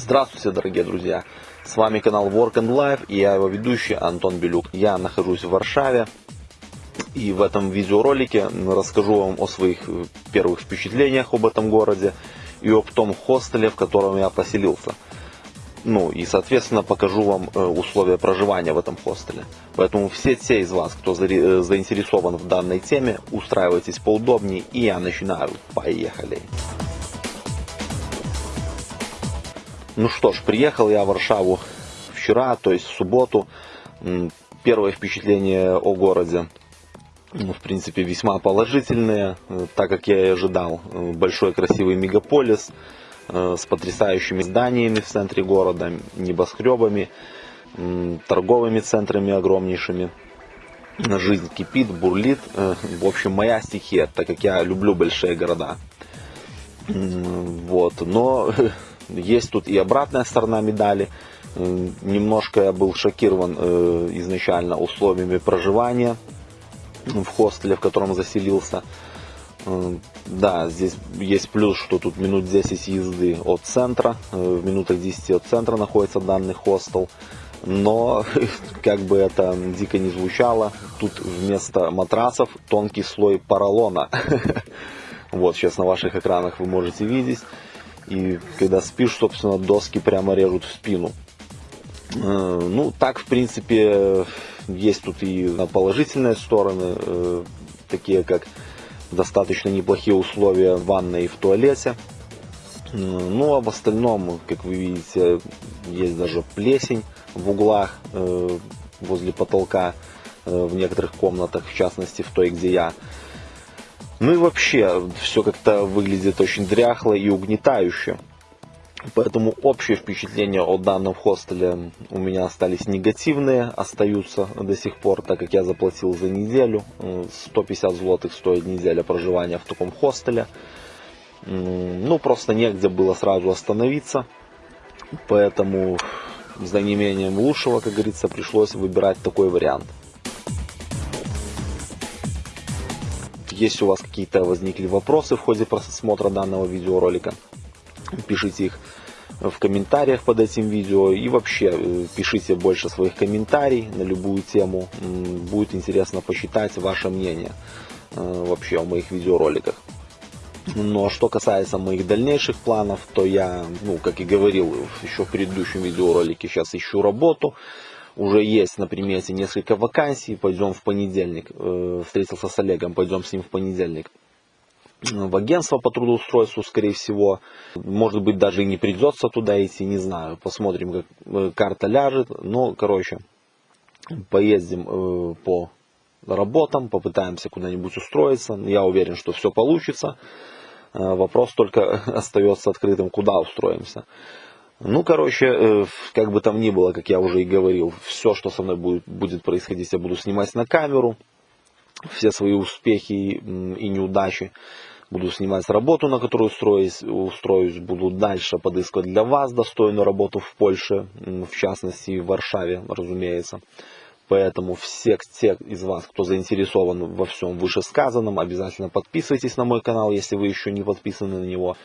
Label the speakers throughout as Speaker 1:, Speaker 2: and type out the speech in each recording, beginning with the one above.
Speaker 1: Здравствуйте, дорогие друзья! С вами канал Work and Life и я его ведущий Антон Белюк. Я нахожусь в Варшаве и в этом видеоролике расскажу вам о своих первых впечатлениях об этом городе и об том хостеле, в котором я поселился. Ну и, соответственно, покажу вам э, условия проживания в этом хостеле. Поэтому все те из вас, кто э, заинтересован в данной теме, устраивайтесь поудобнее и я начинаю. Поехали! Ну что ж, приехал я в Варшаву вчера, то есть в субботу. Первое впечатление о городе, ну, в принципе, весьма положительные, э, так как я и ожидал. Э, большой красивый мегаполис э, с потрясающими зданиями в центре города, небоскребами, торговыми центрами огромнейшими. Жизнь кипит, бурлит. В общем, моя стихия, так как я люблю большие города. Вот. Но есть тут и обратная сторона медали. Немножко я был шокирован э, изначально условиями проживания в хостеле, в котором заселился. Да, здесь есть плюс, что тут минут 10 езды от центра, э, в минутах 10 от центра находится данный хостел. Но, как бы это дико не звучало, тут вместо матрасов тонкий слой поролона. Вот, сейчас на ваших экранах вы можете видеть. И когда спишь, собственно, доски прямо режут в спину. Э, ну, так, в принципе, есть тут и положительные стороны, э, такие как достаточно неплохие условия в ванной и в туалете. Э, ну, а в остальном, как вы видите, есть даже плесень в углах возле потолка в некоторых комнатах, в частности в той, где я. Ну и вообще, все как-то выглядит очень дряхло и угнетающе. Поэтому общее впечатление о данном хостеле у меня остались негативные, остаются до сих пор, так как я заплатил за неделю. 150 злотых стоит неделя проживания в таком хостеле. Ну, просто негде было сразу остановиться. Поэтому за неимением лучшего, как говорится, пришлось выбирать такой вариант. Если у вас какие-то возникли вопросы в ходе просмотра данного видеоролика, пишите их в комментариях под этим видео и вообще э, пишите больше своих комментариев на любую тему. Будет интересно посчитать ваше мнение э, вообще о моих видеороликах. Но что касается моих дальнейших планов, то я, ну, как и говорил еще в предыдущем видеоролике, сейчас ищу работу уже есть на примете несколько вакансий, пойдем в понедельник, э, встретился с Олегом, пойдем с ним в понедельник в агентство по трудоустройству, скорее всего. Может быть, даже и не придется туда идти, не знаю. Посмотрим, как э, карта ляжет. Но, короче, поездим э, по работам, попытаемся куда-нибудь устроиться. Я уверен, что все получится. Вопрос только остается открытым, куда устроимся. Ну, короче, э, как бы там ни было, как я уже и говорил, все, что со мной будет, будет происходить, я буду снимать на камеру. Все свои успехи и неудачи буду снимать работу, на которую устроюсь, устроюсь, буду дальше подыскивать для вас достойную работу в Польше, в частности в Варшаве, разумеется. Поэтому все те из вас, кто заинтересован во всем вышесказанном, обязательно подписывайтесь на мой канал, если вы еще не подписаны на него.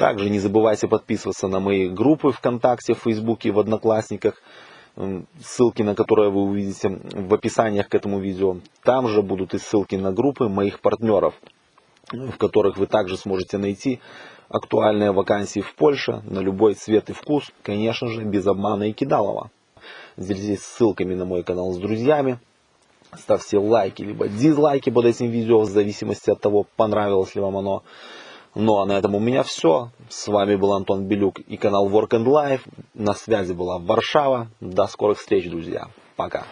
Speaker 1: Также не забывайте подписываться на мои группы ВКонтакте, в Фейсбуке, в Одноклассниках, ссылки на которые вы увидите в описаниях к этому видео. Там же будут и ссылки на группы моих партнеров, в которых вы также сможете найти актуальные вакансии в Польше на любой цвет и вкус, конечно же, без обмана и кидалова. Делитесь ссылками на мой канал с друзьями, ставьте лайки либо дизлайки под этим видео в зависимости от того, понравилось ли вам оно. Ну а на этом у меня все. С вами был Антон Белюк и канал Work and Life. На связи была Варшава. До скорых встреч, друзья. Пока.